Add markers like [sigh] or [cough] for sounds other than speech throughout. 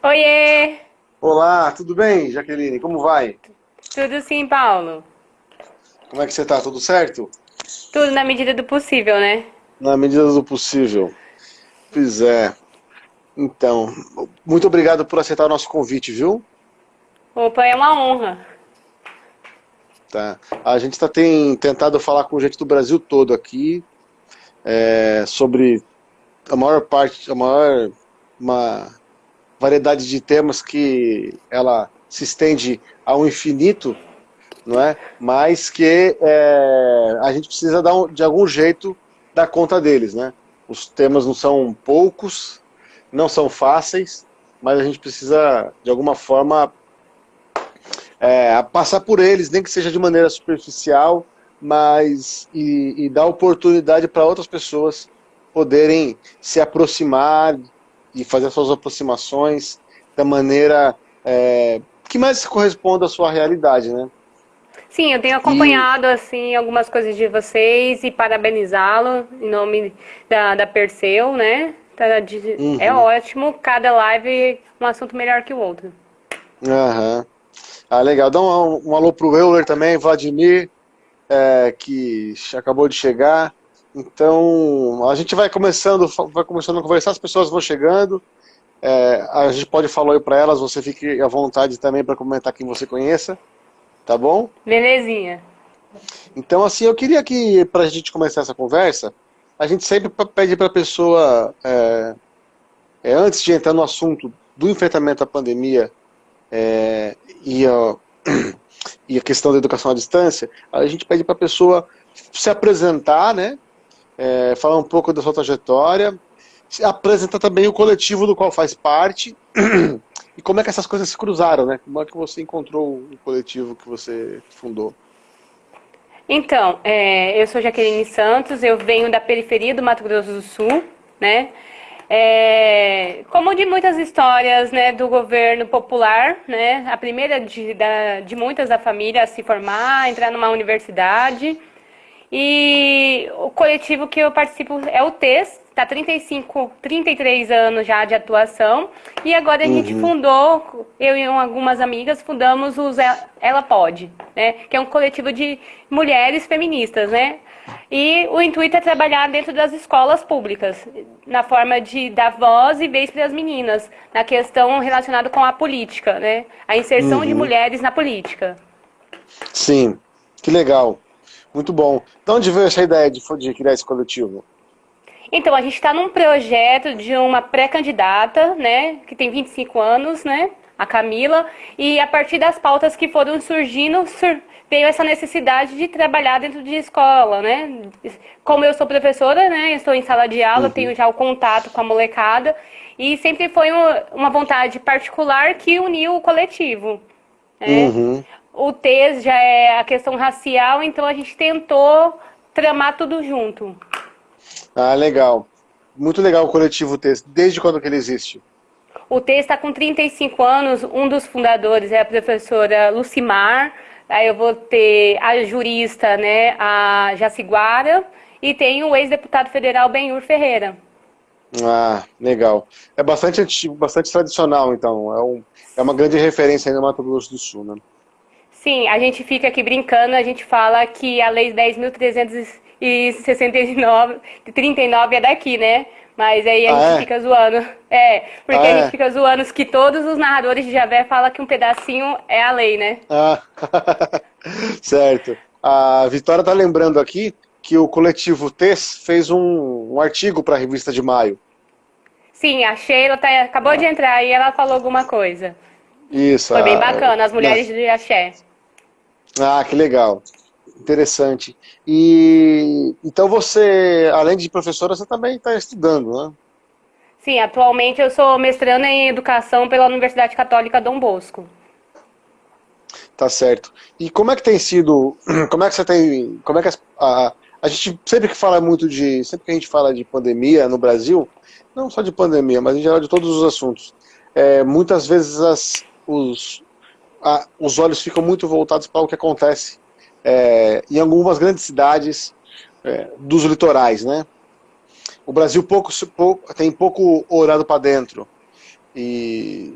Oiê! Olá, tudo bem, Jaqueline? Como vai? Tudo sim, Paulo. Como é que você tá? Tudo certo? Tudo na medida do possível, né? Na medida do possível. Pois é. Então, muito obrigado por aceitar o nosso convite, viu? Opa, é uma honra. Tá. A gente tá, tem tentado falar com gente do Brasil todo aqui é, sobre a maior parte, a maior uma variedade de temas que ela se estende ao infinito, não é? Mas que é, a gente precisa dar um, de algum jeito dar conta deles, né? Os temas não são poucos, não são fáceis, mas a gente precisa de alguma forma é, passar por eles, nem que seja de maneira superficial, mas e, e dar oportunidade para outras pessoas poderem se aproximar e fazer suas aproximações da maneira é, que mais corresponda à sua realidade, né? Sim, eu tenho acompanhado e... assim algumas coisas de vocês e parabenizá-lo em nome da, da Perseu, né? Tá, de, uhum. É ótimo, cada live um assunto melhor que o outro. Aham. Uhum. Ah, legal. Dá um, um alô pro Euler também, Vladimir, é, que acabou de chegar. Então, a gente vai começando, vai começando a conversar, as pessoas vão chegando. É, a gente pode falar aí para elas, você fique à vontade também para comentar quem você conheça. Tá bom? Belezinha. Então, assim, eu queria que, para a gente começar essa conversa, a gente sempre pede para a pessoa, é, é, antes de entrar no assunto do enfrentamento à pandemia, é, e, a, [clears throat] e a questão da educação à distância, a gente pede para a pessoa se apresentar, né? É, falar um pouco da sua trajetória, apresentar também o coletivo do qual faz parte [clears throat] e como é que essas coisas se cruzaram, né? Como é que você encontrou o coletivo que você fundou? Então, é, eu sou Jaqueline Santos, eu venho da periferia do Mato Grosso do Sul, né? É, como de muitas histórias né, do governo popular, né, a primeira de, da, de muitas da família a se formar, entrar numa universidade. E o coletivo que eu participo é o TES, está 35, 33 anos já de atuação. E agora a uhum. gente fundou, eu e algumas amigas, fundamos o Ela Pode, né? Que é um coletivo de mulheres feministas, né? E o intuito é trabalhar dentro das escolas públicas, na forma de dar voz e vez para as meninas, na questão relacionada com a política, né? A inserção uhum. de mulheres na política. Sim, que legal. Muito bom. De onde veio essa ideia de, de criar esse coletivo? Então, a gente está num projeto de uma pré-candidata, né, que tem 25 anos, né, a Camila, e a partir das pautas que foram surgindo, sur veio essa necessidade de trabalhar dentro de escola, né? Como eu sou professora, né, estou em sala de aula, uhum. tenho já o contato com a molecada, e sempre foi uma vontade particular que uniu o coletivo. Né? Uhum. O TES já é a questão racial, então a gente tentou tramar tudo junto. Ah, legal. Muito legal o coletivo TES. Desde quando que ele existe? O TES está com 35 anos, um dos fundadores é a professora Lucimar, aí eu vou ter a jurista, né, a Jaciguara, e tem o ex-deputado federal Benhur Ferreira. Ah, legal. É bastante antigo, bastante tradicional, então. É, um, é uma grande referência aí no Mato Grosso do Sul, né? Sim, a gente fica aqui brincando, a gente fala que a Lei 10.300 e 69, 39 é daqui, né? Mas aí a ah, gente é? fica zoando. É, porque ah, a gente é? fica zoando que todos os narradores de Javé falam que um pedacinho é a lei, né? Ah, [laughs] certo. A Vitória tá lembrando aqui que o coletivo TES fez um, um artigo para a revista de maio. Sim, a Sheila tá, acabou de entrar e ela falou alguma coisa. Isso. Foi bem bacana, as mulheres de axé. Ah, que legal interessante. E então você, além de professora, você também está estudando, né? Sim, atualmente eu sou mestrando em educação pela Universidade Católica Dom Bosco. Tá certo. E como é que tem sido, [clears throat] como é que você tem, como é que a, a gente sempre que fala muito de, sempre que a gente fala de pandemia no Brasil, não só de pandemia, mas em geral de todos os assuntos, é, muitas vezes as, os, a, os olhos ficam muito voltados para o que acontece é, em algumas grandes cidades é, dos litorais, né? O Brasil pouco, pouco, tem pouco olhado para dentro. E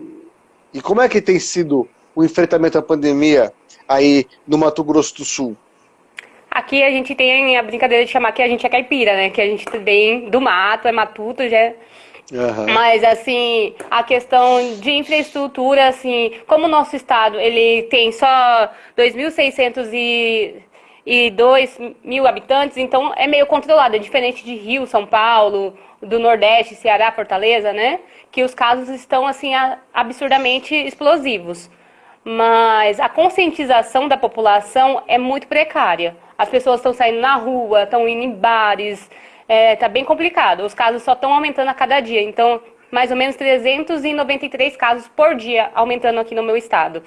E como é que tem sido o enfrentamento à pandemia aí no Mato Grosso do Sul? Aqui a gente tem a brincadeira de chamar que a gente é caipira, né? Que a gente vem do mato, é matuto, já é Uhum. Mas, assim, a questão de infraestrutura, assim, como o nosso estado, ele tem só 2.602 mil habitantes, então é meio controlado, é diferente de Rio, São Paulo, do Nordeste, Ceará, Fortaleza, né? Que os casos estão, assim, absurdamente explosivos. Mas a conscientização da população é muito precária. As pessoas estão saindo na rua, estão indo em bares, é, tá bem complicado. Os casos só estão aumentando a cada dia. Então, mais ou menos 393 casos por dia aumentando aqui no meu estado.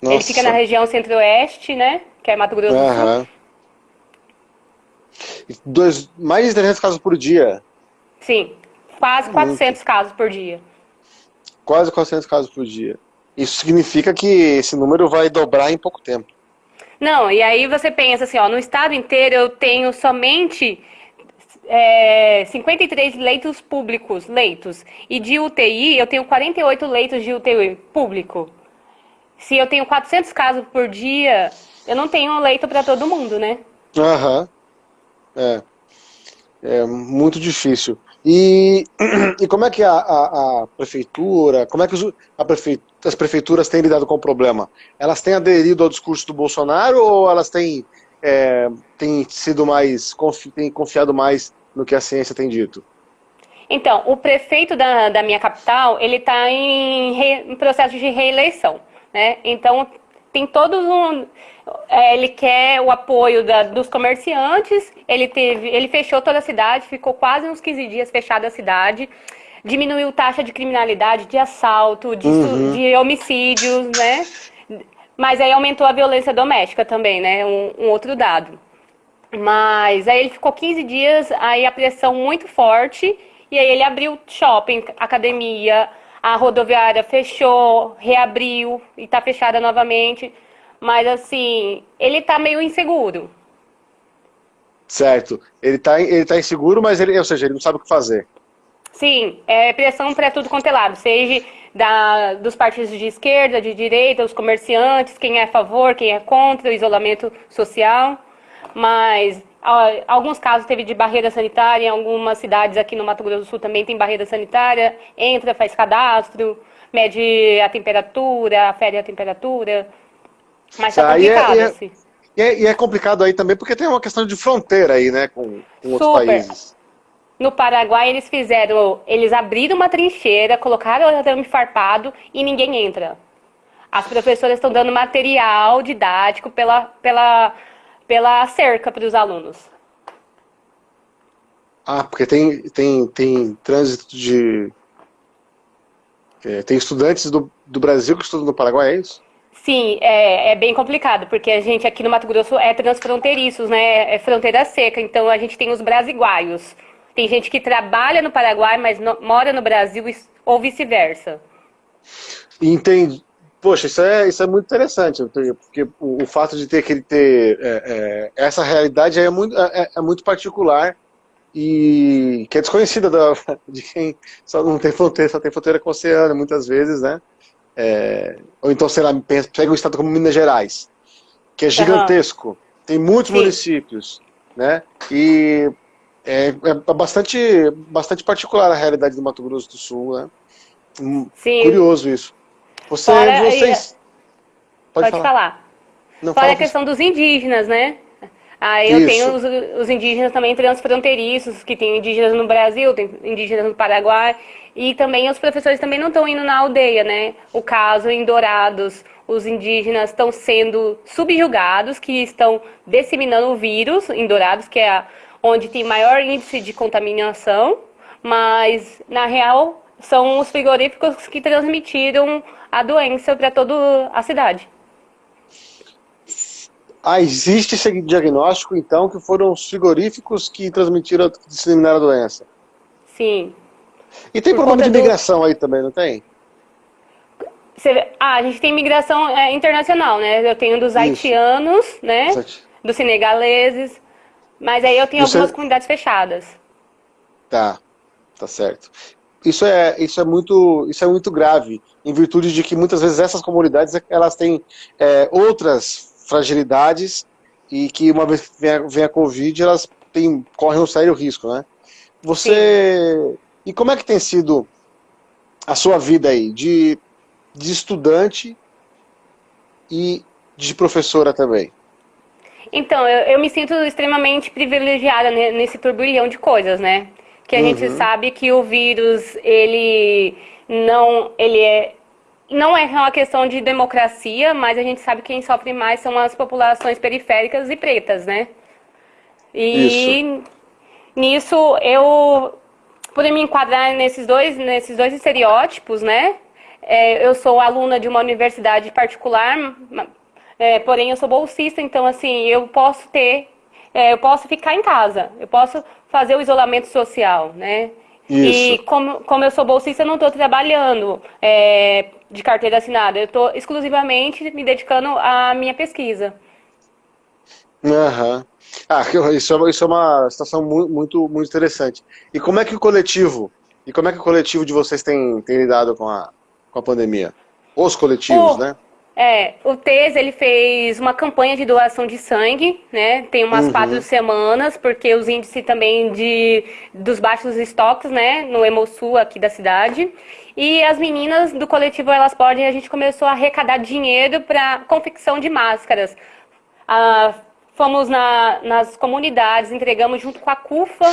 Nossa. Ele fica na região centro-oeste, né? Que é Mato Grosso do Sul. Dois, mais de 300 casos por dia? Sim, quase 400 Muito. casos por dia. Quase 400 casos por dia. Isso significa que esse número vai dobrar em pouco tempo. Não, e aí você pensa assim, ó, no estado inteiro eu tenho somente é, 53 leitos públicos, leitos. E de UTI, eu tenho 48 leitos de UTI público. Se eu tenho 400 casos por dia, eu não tenho um leito para todo mundo, né? Aham. É. É muito difícil. E, [clears throat] e como é que a, a, a prefeitura, como é que os, a prefe, as prefeituras têm lidado com o problema? Elas têm aderido ao discurso do Bolsonaro ou elas têm é, tem sido mais, confi, tem confiado mais no que a ciência tem dito? Então, o prefeito da, da minha capital, ele está em, re, em, processo de reeleição, né? Então, tem todo um... É, ele quer o apoio da, dos comerciantes, ele, teve, ele fechou toda a cidade, ficou quase uns 15 dias fechada a cidade, diminuiu taxa de criminalidade, de assalto, de, uhum. de homicídios, né? Mas aí aumentou a violência doméstica também, né? Um, um, outro dado. Mas aí ele ficou 15 dias, aí a pressão muito forte, e aí ele abriu shopping, academia, a rodoviária fechou, reabriu e está fechada novamente. Mas assim, ele está meio inseguro. Certo. Ele está ele tá inseguro, mas ele, ou seja, ele não sabe o que fazer. Sim, é pressão para tudo quanto é lado, seja da, dos partidos de esquerda, de direita, os comerciantes, quem é a favor, quem é contra o isolamento social. Mas alguns casos teve de barreira sanitária, em algumas cidades aqui no Mato Grosso do Sul também tem barreira sanitária, entra, faz cadastro, mede a temperatura, afere a temperatura. Mas tá, tá complicado, e é, assim. E é, e é, complicado aí também porque tem uma questão de fronteira aí, né, com, com outros países. No Paraguai eles fizeram, eles abriram uma trincheira, colocaram o arame farpado e ninguém entra. As professoras estão dando material didático pela, pela, pela cerca para os alunos. Ah, porque tem, tem, tem trânsito de... É, tem estudantes do, do Brasil que estudam no Paraguai, é isso? Sim, é, é, bem complicado, porque a gente aqui no Mato Grosso é transfronteiriços, né? É fronteira seca, então a gente tem os brasiguaios. Tem gente que trabalha no Paraguai, mas no, mora no Brasil ou vice-versa. Entendi. Poxa, isso é, isso é muito interessante, porque o, o fato de ter que ter é, é, essa realidade é muito, é, é, é, muito particular e que é desconhecida da, [laughs] de quem só não tem fronteira, só tem fronteira com o oceano, muitas vezes, né? É, ou então, sei lá, pega um estado como Minas Gerais, que é gigantesco, uhum. tem muitos Sim. municípios, né? E é, é, bastante, bastante particular a realidade do Mato Grosso do Sul, né? Hum, Sim. Curioso isso. Você, Fora, vocês... Pode, pode falar. falar. Não, Fora a questão dos indígenas, né? Aí eu isso. tenho os, os, indígenas também transfronteiriços, que tem indígenas no Brasil, tem indígenas no Paraguai, e também os professores também não estão indo na aldeia, né? O caso em Dourados, os indígenas estão sendo subjugados, que estão disseminando o vírus em Dourados, que é a onde tem maior índice de contaminação, mas na real são os frigoríficos que transmitiram a doença para toda a cidade. Ah, existe esse diagnóstico, então, que foram os frigoríficos que transmitiram, que disseminaram a doença? Sim. E tem Por problema de migração do... aí também, não tem? Você... Ah, a gente tem migração é, internacional, né? Eu tenho dos Isso. haitianos, né? Dos senegaleses, mas aí eu tenho Você... algumas comunidades fechadas. Tá, tá certo. isso é, isso é, muito, isso é muito grave, em virtude de que muitas vezes essas comunidades elas têm é, outras fragilidades e que uma vez que vem a, vem a Covid, elas têm, correm um sério risco, né? Você... Sim. E como é que tem sido a sua vida aí, de, de estudante e de professora também? Então, eu, eu me sinto extremamente privilegiada nesse turbilhão de coisas, né? que a uhum. gente sabe que o vírus, ele não, ele é, não é uma questão de democracia, mas a gente sabe que quem sofre mais são as populações periféricas e pretas, né? E Isso. nisso eu pude me enquadrar nesses dois, nesses dois estereótipos, né? É, eu sou aluna de uma universidade particular, é, porém eu sou bolsista, então assim, eu posso ter, é, eu posso ficar em casa, eu posso fazer o isolamento social, né? Isso. E como, como eu sou bolsista, eu não estou trabalhando é, de carteira assinada. Eu estou exclusivamente me dedicando à minha pesquisa. Uhum. Ah, isso é, isso é uma situação muito, muito interessante. E como é que o coletivo, e como é que o coletivo de vocês tem, tem lidado com a, com a pandemia? Os coletivos, o, né? É, o TES ele fez uma campanha de doação de sangue, né? Tem umas uhum. quatro semanas, porque os índices também de, dos baixos estoques, né? No Hemosul aqui da cidade. E as meninas do coletivo Elas Podem, a gente começou a arrecadar dinheiro para confecção de máscaras. Ah, fomos na, nas comunidades, entregamos junto com a CUFA,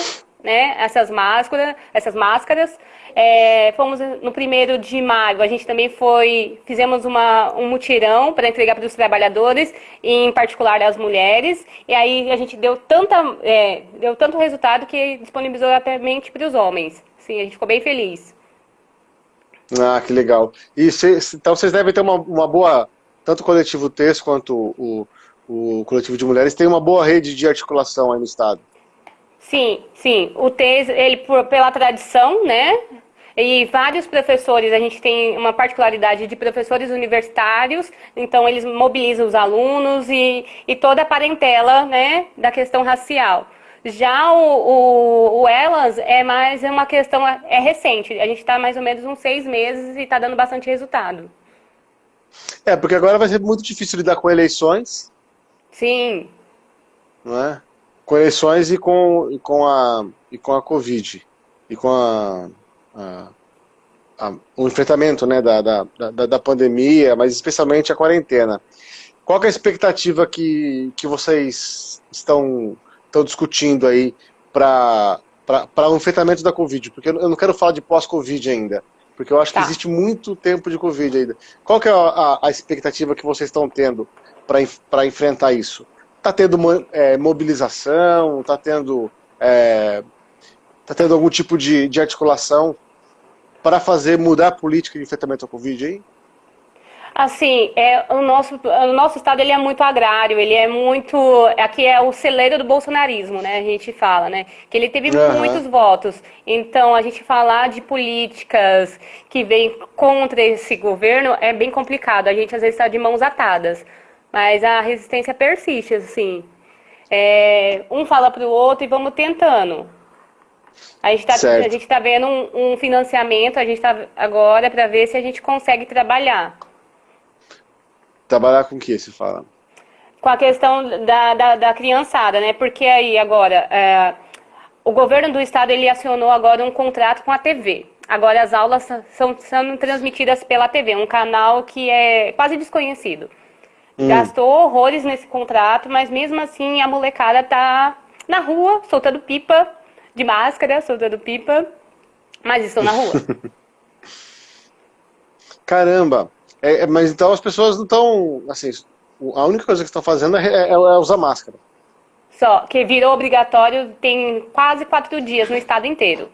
né? Essas máscaras, essas máscaras. É, fomos no primeiro de maio, a gente também foi, fizemos uma, um mutirão para entregar para os trabalhadores, em particular as mulheres, e aí a gente deu, tanta, é, deu tanto resultado que disponibilizou até para os homens. Sim, a gente ficou bem feliz. Ah, que legal. E cês, então vocês devem ter uma, uma boa, tanto o coletivo TES quanto o, o coletivo de mulheres, tem uma boa rede de articulação aí no Estado. Sim, sim. O TES, ele por, pela tradição, né? E vários professores, a gente tem uma particularidade de professores universitários, então eles mobilizam os alunos e, e toda a parentela né, da questão racial. Já o, o, o Elas é mais uma questão, é recente, a gente está mais ou menos uns seis meses e está dando bastante resultado. É, porque agora vai ser muito difícil lidar com eleições. Sim. Não é? Com eleições e com, e com, a, e com a Covid. E com a a, a, o enfrentamento né, da, da, da, da, pandemia, mas especialmente a quarentena. Qual é a expectativa que, que vocês estão, estão discutindo aí para o enfrentamento da Covid? Porque eu não quero falar de pós-Covid ainda, porque eu acho tá. que existe muito tempo de Covid ainda. Qual que é a, a expectativa que vocês estão tendo para enfrentar isso? Está tendo é, mobilização? Está tendo, é, tá tendo algum tipo de, de articulação para fazer mudar a política de enfrentamento ao Covid aí? Assim, é, o, nosso, o nosso estado ele é muito agrário, ele é muito. Aqui é o celeiro do bolsonarismo, né? A gente fala, né? Que ele teve uhum. muitos votos. Então, a gente falar de políticas que vêm contra esse governo é bem complicado. A gente às vezes está de mãos atadas. Mas a resistência persiste, assim. É, um fala para o outro e vamos tentando. A gente está tá vendo um, um, financiamento, a gente está agora para ver se a gente consegue trabalhar. Trabalhar com o que se fala? Com a questão da, da, da criançada, né? Porque aí agora, é, o governo do estado ele acionou agora um contrato com a TV. Agora as aulas são sendo transmitidas pela TV, um canal que é quase desconhecido. Hum. Gastou horrores nesse contrato, mas mesmo assim a molecada tá na rua, soltando pipa, de máscara, soltando pipa, mas estou na rua. [laughs] Caramba! É, é, mas então as pessoas não estão, assim, a única coisa que estão fazendo é, é, é, usar máscara. Só, que virou obrigatório tem quase quatro dias no estado inteiro.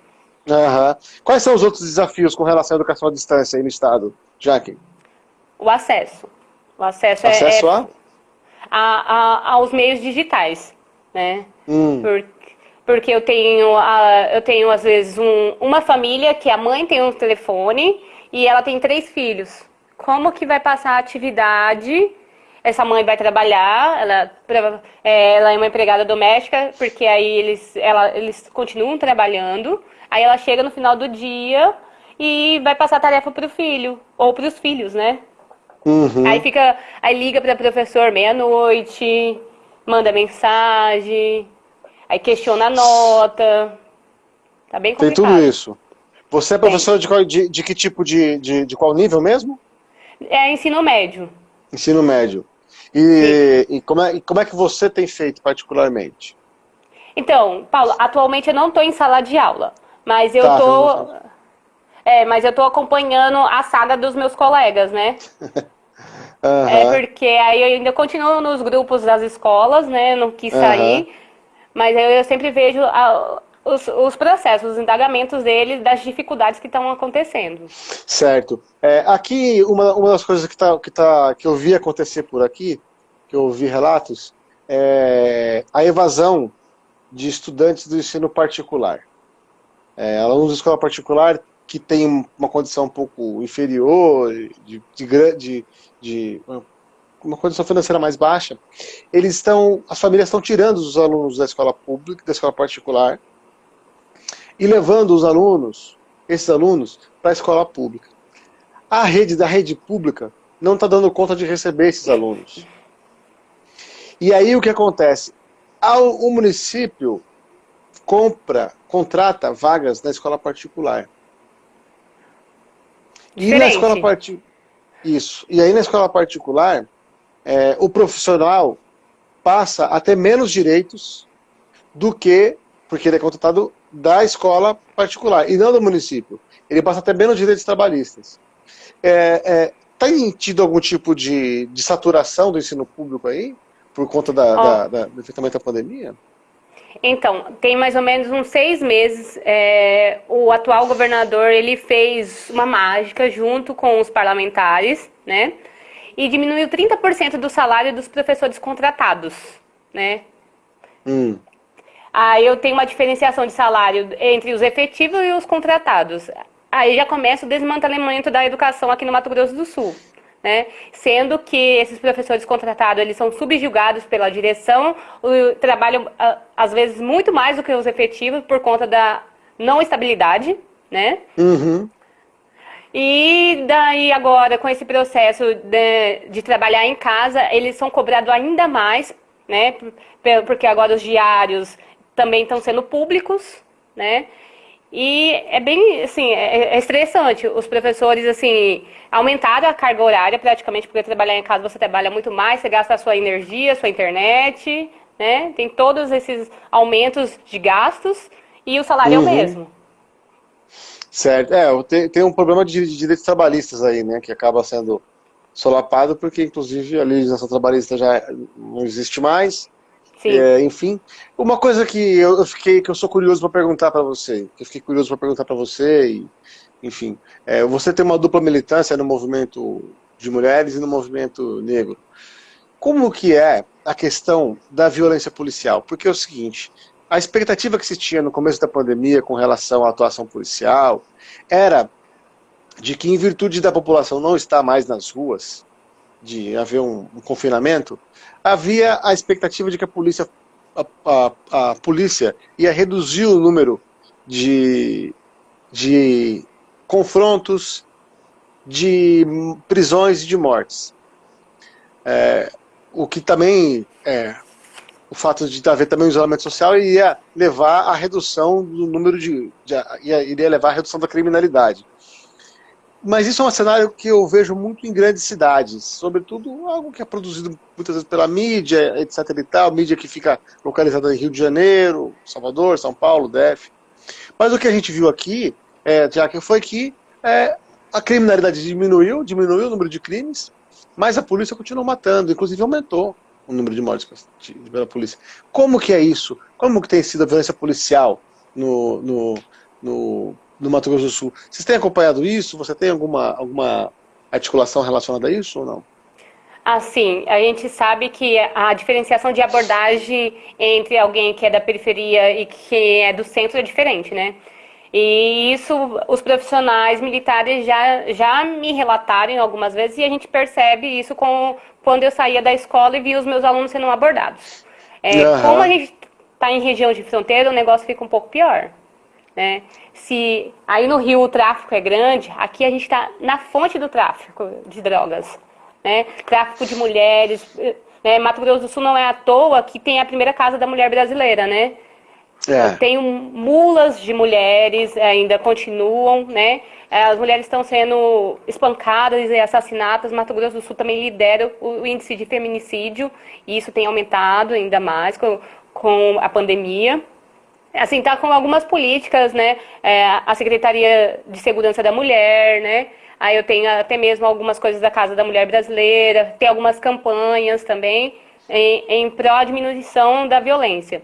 Uhum. Quais são os outros desafios com relação à educação à distância aí no estado, Jaque? O acesso. O acesso, é, acesso é, a? A, a? aos meios digitais, né? Hum. Porque porque eu tenho, a, eu tenho às vezes um, uma família que a mãe tem um telefone e ela tem três filhos. Como que vai passar a atividade? Essa mãe vai trabalhar, ela, é, ela é uma empregada doméstica, porque aí eles, ela, eles continuam trabalhando. Aí ela chega no final do dia, e vai passar a tarefa para o filho, ou para os filhos, né? Uhum. Aí fica, aí liga para professor meia-noite, manda mensagem, aí questiona a nota. Tá bem complicado. Tem tudo isso. Você é professor de, qual, de, de, que tipo de, de, de qual nível mesmo? É ensino médio. Ensino médio. E, e, como é, e como é que você tem feito particularmente? Então, Paulo, atualmente eu não estou em sala de aula, mas eu estou... Tá, é, mas eu estou acompanhando a saga dos meus colegas, né? [laughs] uhum. É porque aí eu ainda continuo nos grupos das escolas, né? Não quis sair, uhum. Mas eu, eu sempre vejo a, os, os, processos, os indagamentos deles, das dificuldades que estão acontecendo. Certo. É, aqui, uma, uma das coisas que, tá, que, tá, que eu vi acontecer por aqui, que eu vi relatos, é a evasão de estudantes do ensino particular. É, alunos de escola particular que têm uma condição um pouco inferior, de, de, de, de uma condição financeira mais baixa, eles estão, as famílias estão tirando os alunos da escola pública, da escola particular, e levando os alunos, esses alunos, para a escola pública. A rede da rede pública não está dando conta de receber esses alunos. E aí o que acontece? O município compra, contrata vagas na escola particular. E na escola particular. Isso. E aí na escola particular, é, o profissional passa a ter menos direitos do que, porque ele é contratado da escola particular, e não do município. Ele passa até menos direitos trabalhistas. É, é, tem tido algum tipo de, de saturação do ensino público aí? Por conta da, oh. da, da, do efeitamento da pandemia? Então, tem mais ou menos uns seis meses, é, o atual governador ele fez uma mágica junto com os parlamentares, né? E diminuiu 30% do salário dos professores contratados, né? Hum. Aí eu tenho uma diferenciação de salário entre os efetivos e os contratados. Aí já começa o desmantelamento da educação aqui no Mato Grosso do Sul. Né? Sendo que esses professores contratados eles são subjugados pela direção, trabalham às vezes muito mais do que os efetivos por conta da não estabilidade, né? Uhum. E daí agora, com esse processo de, de, trabalhar em casa, eles são cobrados ainda mais, né? Porque agora os diários também estão sendo públicos, né? E é bem, assim, é, é estressante. Os professores, assim, aumentaram a carga horária praticamente, porque trabalhar em casa você trabalha muito mais, você gasta a sua energia, a sua internet, né? Tem todos esses aumentos de gastos e o salário uhum. é o uhum. mesmo. Certo. É, tem, tem um problema de, de direitos trabalhistas aí, né? Que acaba sendo solapado, porque inclusive a legislação trabalhista já não existe mais. É, enfim, uma coisa que eu fiquei, que eu sou curioso para perguntar para você, que eu fiquei curioso para perguntar para você, e, enfim, é, você tem uma dupla militância no movimento de mulheres e no movimento negro. Como que é a questão da violência policial? Porque é o seguinte, a expectativa que se tinha no começo da pandemia com relação à atuação policial era de que, em virtude da população não estar mais nas ruas, de haver um, um confinamento, havia a expectativa de que a polícia, a, a, a polícia ia reduzir o número de, de confrontos, de prisões e de mortes. É, o que também, é, o fato de haver também o isolamento social iria levar à redução do número de, de iria levar à redução da criminalidade. Mas isso é um cenário que eu vejo muito em grandes cidades, sobretudo algo que é produzido muitas vezes pela mídia, etc e tal, mídia que fica localizada em Rio de Janeiro, Salvador, São Paulo, DF. Mas o que a gente viu aqui, é, já que foi que é, a criminalidade diminuiu, diminuiu o número de crimes, mas a polícia continuou matando, inclusive aumentou o número de mortes pela polícia. Como que é isso? Como que tem sido a violência policial no, no, no no Mato Grosso do Sul. Vocês têm acompanhado isso? Você tem alguma, alguma articulação relacionada a isso ou não? Assim, a gente sabe que a diferenciação de abordagem entre alguém que é da periferia e que é do centro é diferente, né? E isso os profissionais militares já, já me relataram algumas vezes e a gente percebe isso com, quando eu saía da escola e via os meus alunos sendo abordados. É, uhum. Como a gente está em região de fronteira, o negócio fica um pouco pior. Né? Se aí no Rio o tráfico é grande, aqui a gente está na fonte do tráfico de drogas. Né? Tráfico de mulheres. Né? Mato Grosso do Sul não é à toa que tem a primeira casa da mulher brasileira, né? É. Tem mulas de mulheres, ainda continuam, né? As mulheres estão sendo espancadas e assassinadas. Mato Grosso do Sul também lidera o índice de feminicídio e isso tem aumentado ainda mais com, com a pandemia. Assim, tá com algumas políticas, né? É, a Secretaria de Segurança da Mulher, né? Aí eu tenho até mesmo algumas coisas da Casa da Mulher Brasileira, tem algumas campanhas também em, em pró diminuição da violência.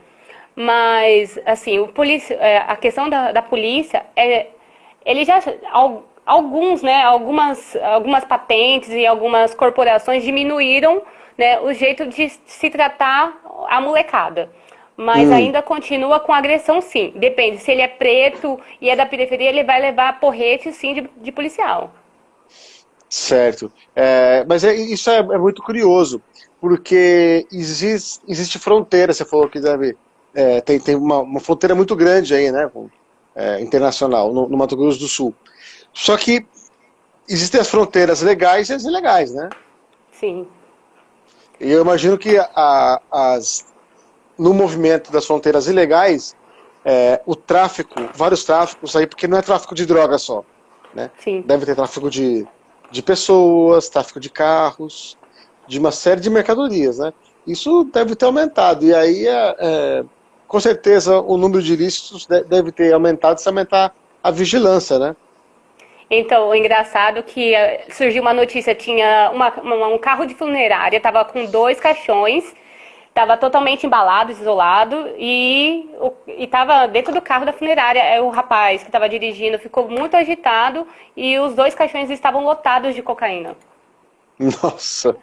Mas, assim, o polícia, é, a questão da, da polícia, é, ele já, alguns, né, algumas, algumas patentes e algumas corporações diminuíram né, o jeito de se tratar a molecada. Mas hum. ainda continua com agressão, sim. Depende, se ele é preto e é da periferia, ele vai levar porrete, sim, de, de policial. Certo. É, mas é, isso é, é, muito curioso, porque existe, existe fronteira, você falou que deve é, tem, tem uma, uma, fronteira muito grande aí, né, é, internacional, no, no, Mato Grosso do Sul. Só que existem as fronteiras legais e as ilegais, né? Sim. E eu imagino que a, as, no movimento das fronteiras ilegais, é, o tráfico, vários tráficos aí, porque não é tráfico de droga só, né? Sim. Deve ter tráfico de, de pessoas, tráfico de carros, de uma série de mercadorias, né? Isso deve ter aumentado. E aí é, é com certeza o número de ilícitos deve ter aumentado se aumentar a vigilância, né? Então, o engraçado que eh, surgiu uma notícia, tinha uma, uma, um carro de funerária, estava com dois caixões, estava totalmente embalado, isolado, e estava dentro do carro da funerária. É, o rapaz que estava dirigindo ficou muito agitado e os dois caixões estavam lotados de cocaína. [laughs] Nossa!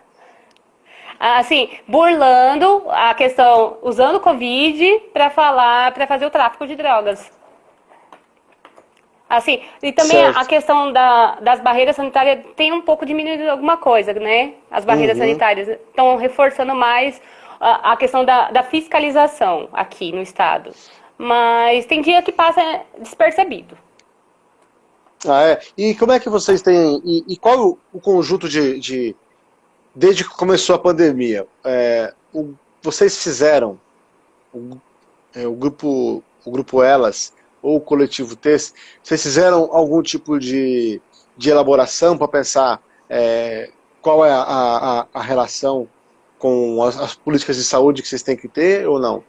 Assim, burlando a questão, usando o Covid para falar, para fazer o tráfico de drogas. Assim, e também certo. a questão da, das barreiras sanitárias tem um pouco diminuído alguma coisa, né? As barreiras uhum. sanitárias estão reforçando mais a, a questão da, da, fiscalização aqui no estado. Mas tem dia que passa despercebido. Ah, é? E como é que vocês têm... E, e qual o, o conjunto de, de desde que começou a pandemia, é, o, vocês fizeram, o, é, o, grupo, o grupo Elas, ou o coletivo TES, vocês fizeram algum tipo de, de elaboração para pensar é, qual é a, a, a relação com as, as, políticas de saúde que vocês têm que ter ou não?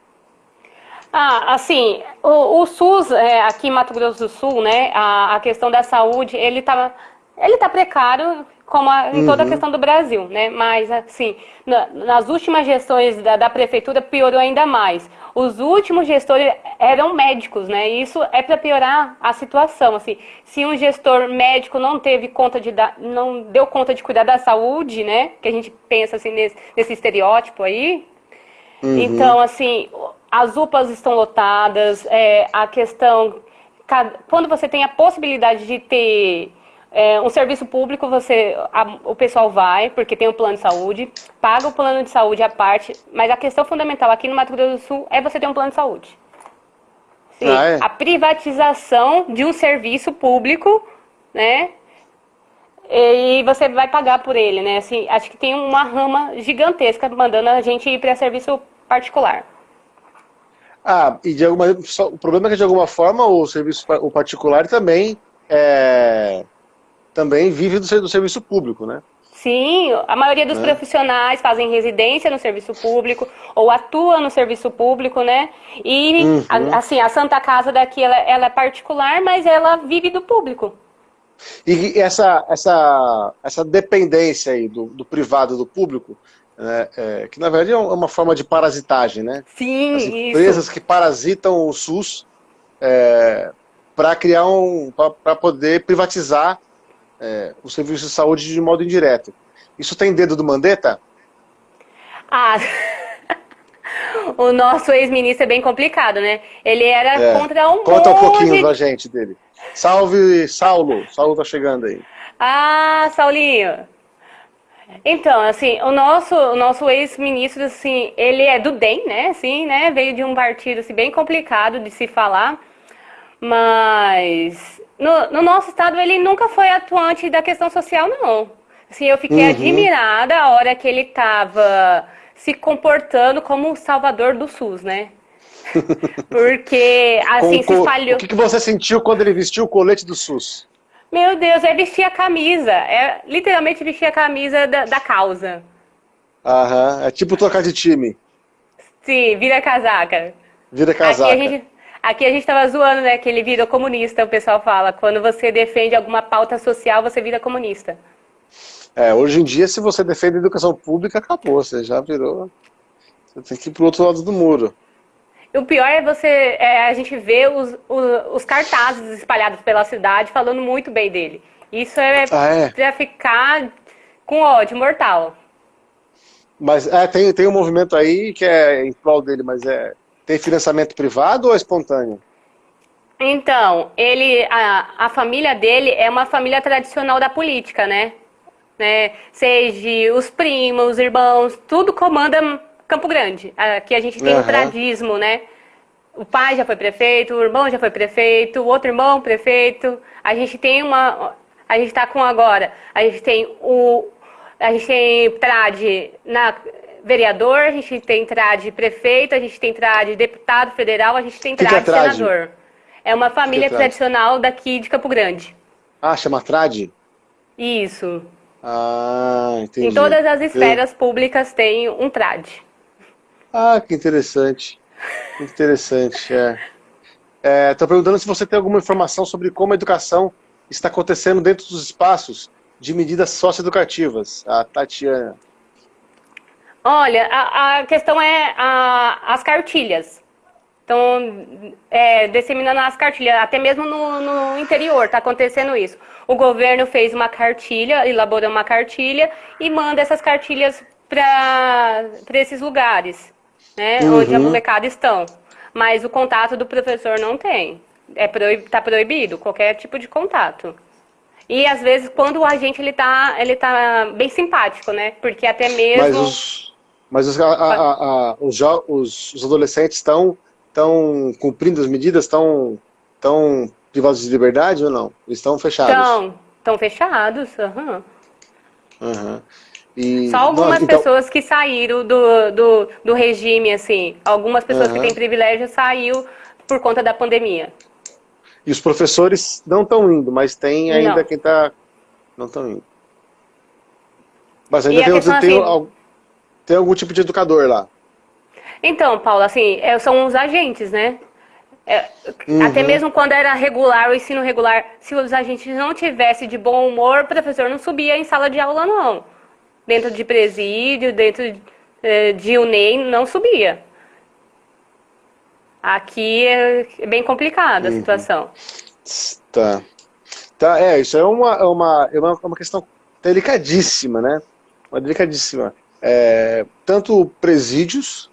Ah, assim, o, o SUS, é, aqui em Mato Grosso do Sul, né, a, a questão da saúde, ele está ele tá precário, como a, em toda a uhum. questão do Brasil, né? Mas, assim, na, nas últimas gestões da, da, prefeitura piorou ainda mais. Os últimos gestores eram médicos, né? E isso é para piorar a situação, assim. Se um gestor médico não teve conta de dar, não deu conta de cuidar da saúde, né? Que a gente pensa assim nesse, nesse estereótipo aí. Uhum. Então, assim, as UPAs estão lotadas, é, a questão quando você tem a possibilidade de ter é, um serviço público, você, a, o pessoal vai, porque tem o plano de saúde, paga o plano de saúde à parte, mas a questão fundamental aqui no Mato Grosso do Sul é você ter um plano de saúde. Sim, ah, é? A privatização de um serviço público, né? E você vai pagar por ele, né? Assim, acho que tem uma rama gigantesca mandando a gente ir para serviço particular. Ah, e de alguma, o problema é que de alguma forma o serviço o particular também é, também vive do, do serviço público, né? Sim, a maioria dos é. profissionais fazem residência no serviço público ou atua no serviço público, né? E, uhum. a, assim, a Santa Casa daqui, ela, ela, é particular, mas ela vive do público. E essa, essa, essa dependência aí do, do privado do público, né, é, que na verdade é uma forma de parasitagem, né? Sim, As empresas isso. que parasitam o SUS é, para criar um, para poder privatizar é, o serviço de saúde de modo indireto. Isso tem dedo do Mandetta? Ah, [laughs] o nosso ex-ministro é bem complicado, né? Ele era é. contra um Conta um pouquinho pra gente dele. Salve, Saulo. Saulo tá chegando aí. Ah, Saulinho. Então, assim, o nosso, o nosso ex-ministro, assim, ele é do DEM, né? Assim, né? Veio de um partido assim, bem complicado de se falar. Mas no, no, nosso estado ele nunca foi atuante da questão social, não. Assim, eu fiquei uhum. admirada a hora que ele estava se comportando como o salvador do SUS, né? [laughs] Porque, assim, com, se espalhou... O que, que você sentiu quando ele vestiu o colete do SUS? Meu Deus, é vestir a camisa. É literalmente vestir a camisa da, da causa. Aham, é tipo trocar de time. Sim, vira casaca. Vira casaca. Aqui a gente, aqui a gente tava zoando, né, que ele virou comunista, o pessoal fala. Quando você defende alguma pauta social, você vira comunista. É, hoje em dia, se você defende a educação pública, acabou, você já virou... Você tem que ir pro outro lado do muro. O pior é você, é, a gente ver os, os, os, cartazes espalhados pela cidade falando muito bem dele. Isso é, ah, é? pra ficar com ódio mortal. Mas é, tem, tem um movimento aí que é em prol dele, mas é tem financiamento privado ou é espontâneo? Então, ele, a, a família dele é uma família tradicional da política, né? né? Seja os primos, os irmãos, tudo comanda Campo Grande. Aqui a gente tem uhum. o tradismo, né? O pai já foi prefeito, o irmão já foi prefeito, o outro irmão prefeito. A gente tem uma. A gente está com agora. A gente tem o, a gente tem trade na vereador, a gente tem trade prefeito, a gente tem trade deputado federal, a gente tem trade, que que é senador. É uma família que é tradicional daqui de Campo Grande. Ah, chama trade? Isso. Ah, entendi. Em todas as esferas Eu... públicas tem um trade. Ah, que interessante. Que interessante, é. Estou é, perguntando se você tem alguma informação sobre como a educação está acontecendo dentro dos espaços de medidas socioeducativas, a Tatiana. Olha, a, a questão é a, as cartilhas. Então, é, disseminando as cartilhas, até mesmo no, no interior está acontecendo isso. O governo fez uma cartilha, elaborou uma cartilha e manda essas cartilhas para esses lugares, né, uhum. onde a molecada estão. Mas o contato do professor não tem. É proib, tá proibido qualquer tipo de contato. E às vezes quando o agente ele tá, ele tá bem simpático, né? Porque até mesmo. Os, mas os, a, a, a, os, os, os adolescentes estão estão cumprindo as medidas, estão tão privados de liberdade ou não? Eles estão fechados? Estão, estão fechados. Uhum. Uhum. E, Só algumas então... pessoas que saíram do, do, do regime, assim. Algumas pessoas uhum. que têm privilégio saiu por conta da pandemia. E os professores não estão indo, mas tem ainda não. quem está... Não estão indo. Mas ainda tem, tem, assim... tem, algum tipo de educador lá. Então, Paulo, assim, é, são os agentes, né? É, uhum. Até mesmo quando era regular, o ensino regular, se os agentes não tivessem de bom humor, o professor não subia em sala de aula, não. Dentro de presídio, dentro é, de UNEI, não subia. Aqui é bem complicada a uhum. situação. Tá. Tá, é, isso é uma, é uma, é uma, é uma questão delicadíssima, né? Uma delicadíssima. É, tanto presídios,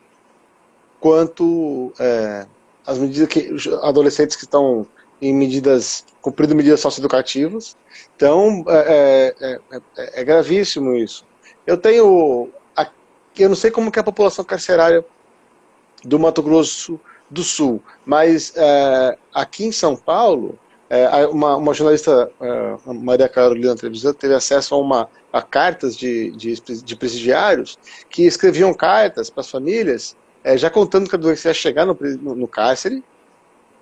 quanto é, as medidas que adolescentes que estão em medidas, cumprindo medidas socioeducativas. Então, é, é, é, é gravíssimo isso. Eu tenho, eu não sei como que é a população carcerária do Mato Grosso do Sul. Mas é, aqui em São Paulo, é, uma, uma, jornalista, é, Maria Carolina Trevisan, teve acesso a, uma, a cartas de, de, de presidiários que escreviam cartas para as famílias, é, já contando que a doença ia chegar no, no, no cárcere,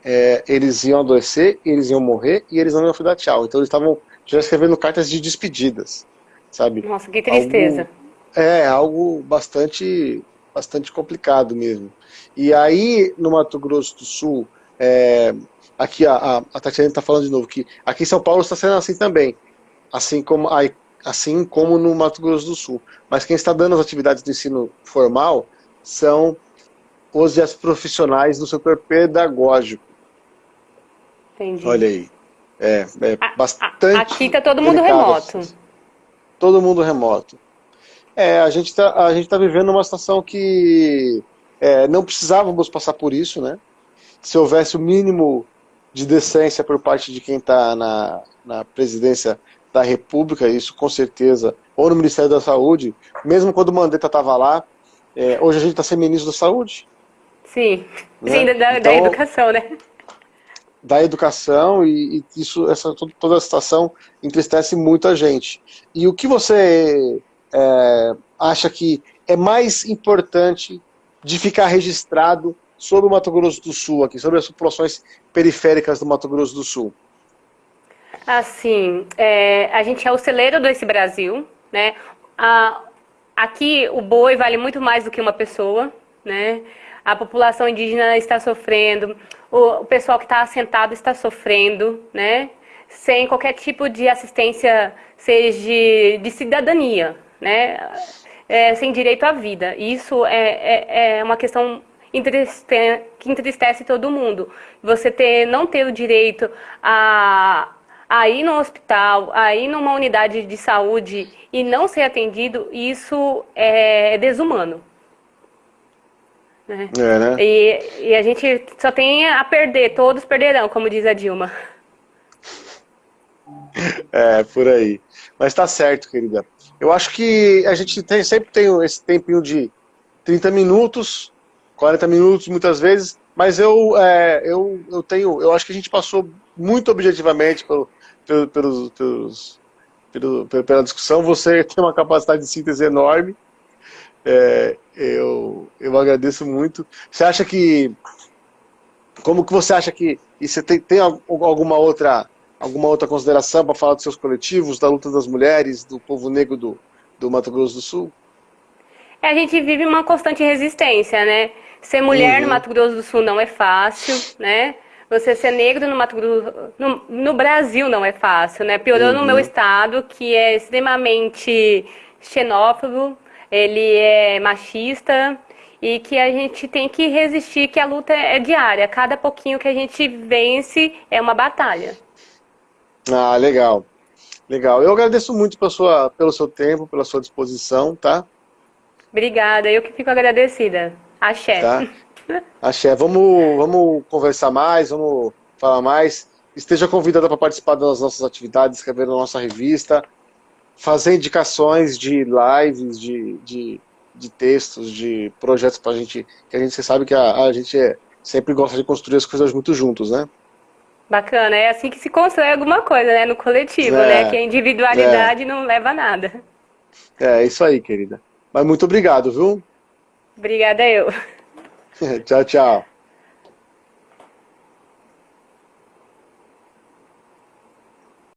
é, eles iam adoecer, eles iam morrer e eles não iam dar tchau. Então eles estavam já escrevendo cartas de despedidas, sabe? Nossa, que tristeza. Algo, é, algo bastante, bastante complicado mesmo. E aí, no Mato Grosso do Sul, é, aqui a, a, a Tatiana está falando de novo, que aqui em São Paulo está sendo assim também, assim como, assim como no Mato Grosso do Sul. Mas quem está dando as atividades do ensino formal são os e as profissionais do setor pedagógico. Entendi. Olha aí. É, é a, bastante. Aqui está todo mundo remoto. Assim. Todo mundo remoto. É, a gente está tá vivendo uma situação que é, não precisávamos passar por isso, né? Se houvesse o mínimo de decência por parte de quem está na, na presidência da República, isso com certeza, ou no Ministério da Saúde, mesmo quando o Mandetta estava lá, é, hoje a gente está sem ministro da Saúde. Sim, né? Sim da, então, da, educação, né? da educação e, e isso, essa, toda a situação entristece muito a gente. E o que você é, acha que é mais importante de ficar registrado sobre o Mato Grosso do Sul, aqui, sobre as populações periféricas do Mato Grosso do Sul? Assim, é, a gente é o celeiro desse Brasil, né? A, aqui o boi vale muito mais do que uma pessoa, né? A população indígena está sofrendo, o, o pessoal que está assentado está sofrendo, né? Sem qualquer tipo de assistência, seja de, de cidadania, né? É, sem direito à vida. Isso é, é, é uma questão que entristece todo mundo. Você ter, não ter o direito a, a ir no hospital, a ir numa unidade de saúde e não ser atendido, isso é desumano. Né? É, né? E, e a gente só tem a perder, todos perderão, como diz a Dilma. É, por aí. Mas tá certo, querida. Eu acho que a gente tem, sempre tem esse tempinho de 30 minutos, 40 minutos muitas vezes, mas eu, é, eu, eu tenho, eu acho que a gente passou muito objetivamente pelo, pelo, pelos, pelos, pelo, pela discussão. Você [laughs] tem uma capacidade de síntese enorme. É, eu, eu agradeço muito. Você acha que... Como que você acha que... E você tem, tem alguma outra alguma outra consideração para falar dos seus coletivos, da luta das mulheres, do povo negro do, do Mato Grosso do Sul? É, a gente vive uma constante resistência, né? Ser mulher uhum. no Mato Grosso do Sul não é fácil, né? Você ser negro no Mato Grosso, no, no Brasil não é fácil, né? Piorou uhum. no meu estado, que é extremamente xenófobo, ele é machista e que a gente tem que resistir, que a luta é diária. Cada pouquinho que a gente vence é uma batalha. Ah, legal. Legal. Eu agradeço muito pela sua, pelo seu tempo, pela sua disposição, tá? Obrigada. Eu que fico agradecida. Axé. Tá? Axé. Vamos, vamos conversar mais, vamos falar mais. Esteja convidada para participar das nossas atividades, escrever na nossa revista fazer indicações de lives, de, de, de textos, de projetos para a gente, que a gente você sabe que a, a gente é, sempre gosta de construir as coisas muito juntos, né? Bacana, é assim que se constrói alguma coisa, né? No coletivo, é, né? Que a individualidade é. não leva a nada. É, isso aí, querida. Mas muito obrigado, viu? Obrigada eu. [laughs] tchau, tchau.